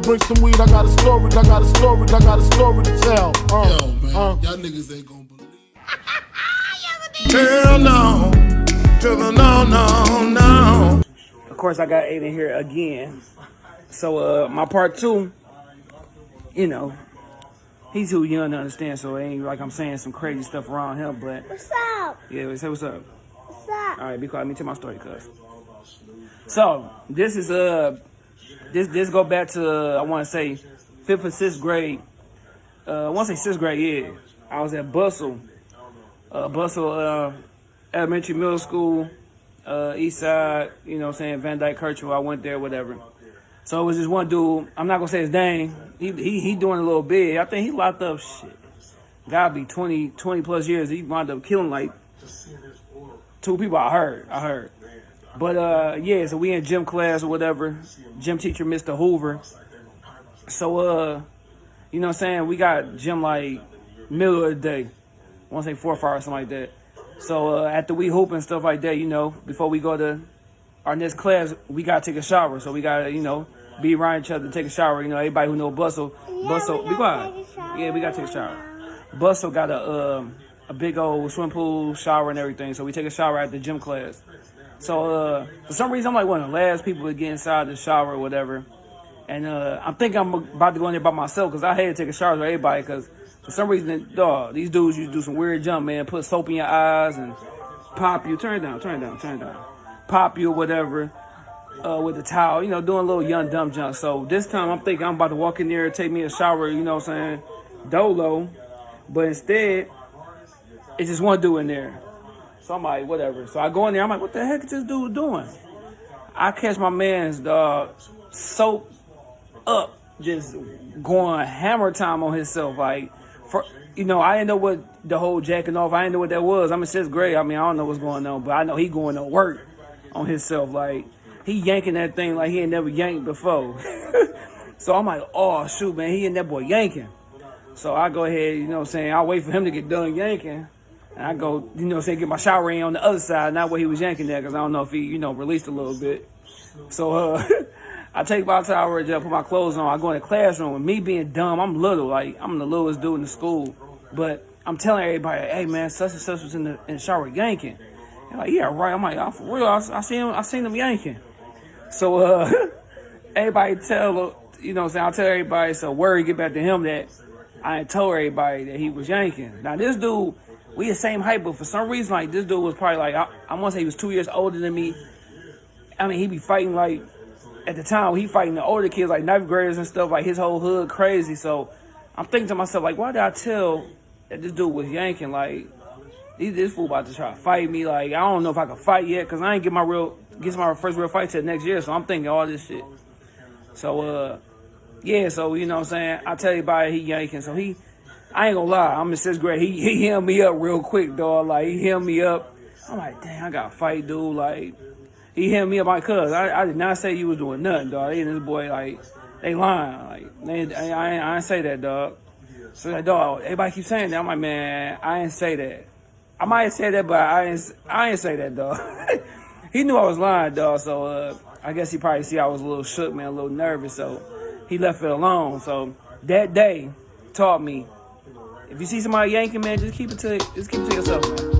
Bring some weed, I got a story, I got a story, I got a story to tell. Uh, Yo, man, uh. y'all niggas ain't gonna believe. Hell no, to the no, no, no. Of course, I got Aiden here again. So, uh, my part two, you know, he's too young to understand, so it ain't like I'm saying some crazy stuff around him, but What's up? yeah, say what's up. What's up? All right, be quiet. Let me tell my story, cuz. So, this is, uh, this, this go back to, uh, I want to say, fifth or sixth grade. Uh, I want to say sixth grade, yeah. I was at Butzel, uh, Butzel, uh, elementary, middle school, uh, east side, you know what I'm saying, Van Dyke, Kercheval. I went there, whatever. So it was this one dude, I'm not gonna say his name. He, he, he doing a little bit. I think he locked up shit. Gotta be 20, 20 plus years. He wound up killing like two people. I heard, I heard. But uh, yeah, so we in gym class or whatever. Gym teacher, Mr. Hoover. So uh, you know what I'm saying? We got gym like middle of the day. I want to say four or five or something like that. So uh, after we hoop and stuff like that, you know, before we go to our next class, we gotta take a shower. So we gotta, you know, be around each other, take a shower. You know, everybody who know Butzel, Butzel, we be gotta quiet. a shower Yeah, we gotta take a shower. Butzel got a um, a big old swim pool, shower, and everything. So we take a shower at the gym class. So uh, for some reason, I'm like one of the last people to get inside the shower or whatever. And uh, I'm thinking I'm about to go in there by myself because I had to take a shower with everybody because for some reason, dog, these dudes used to do some weird jump, man. Put soap in your eyes and pop you. Turn it down, turn it down, turn it down. Pop you or whatever uh, with the towel, you know, doing a little young dumb jump. So this time I'm thinking I'm about to walk in there and take me a shower, you know what I'm saying, dolo. But instead, it's just one dude in there. So I'm like, whatever. So I go in there, I'm like, what the heck is this dude doing? I catch my man's dog soap up, just going hammer time on himself. Like, for you know, I didn't know what the whole jacking off. I didn't know what that was. I'm in sixth grade. I mean, I don't know what's going on, but I know he going to work on himself. Like, he yanking that thing like he ain't never yanked before. so I'm like, oh shoot, man, he and that boy yanking. So I go ahead, you know what I'm saying, I'll wait for him to get done yanking. And I go, you know say get my shower in on the other side, not where he was yanking that, because I don't know if he, you know, released a little bit. So uh, I take my shower, just put my clothes on. I go in the classroom. And me being dumb, I'm little, like I'm the littlest dude in the school. But I'm telling everybody, hey man, such and such was in the, in the shower yanking. They're like, yeah, right. I'm like, I'm for real. I, I seen him, I seen him yanking. So uh, everybody tell, you know what I'm saying, I'll tell everybody, so word get back to him that I told everybody that he was yanking. Now this dude, we the same height, but for some reason, like this dude was probably like, I, I want to say he was two years older than me. I mean, he be fighting like, at the time, he fighting the older kids, like ninth graders and stuff, like his whole hood crazy. So I'm thinking to myself, like, why did I tell that this dude was yanking? Like, he, this fool about to try to fight me. Like, I don't know if I can fight yet, because I ain't get my real, get my first real fight till next year. So I'm thinking all this shit. So, uh, yeah, so, you know what I'm saying? I tell everybody he yanking. So he, I ain't gonna lie, I'm sixth grade. He, he hemmed me up real quick, dog. Like, he hemmed me up. I'm like, dang, I got fight, dude. Like, he hemmed me up my cuz. I, I did not say you was doing nothing, dog. He and this boy, like, they lying. Like, they, I, I, ain't- I ain't say that, dog. So, like, dog, everybody keep saying that. I'm like, man, I ain't say that. I might have said that, but I ain't, I ain't say that, dog. he knew I was lying, dog. So, uh, I guess he probably see I was a little shook, man, a little nervous. So, he left it alone. So, that day taught me if you see somebody yanking, man, just keep it to just keep it to yourself, man.